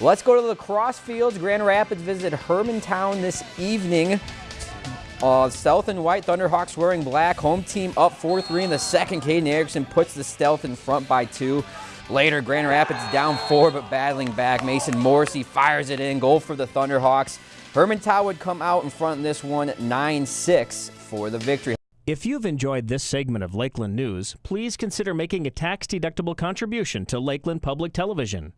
Let's go to the lacrosse fields. Grand Rapids visit Hermantown this evening. Uh, Stealth and White Thunderhawks wearing black. Home team up 4-3 in the second. Caden Erickson puts the Stealth in front by two. Later, Grand Rapids down four, but battling back. Mason Morrissey fires it in. Goal for the Thunderhawks. Hermantown would come out in front in this one 9-6 for the victory. If you've enjoyed this segment of Lakeland News, please consider making a tax-deductible contribution to Lakeland Public Television.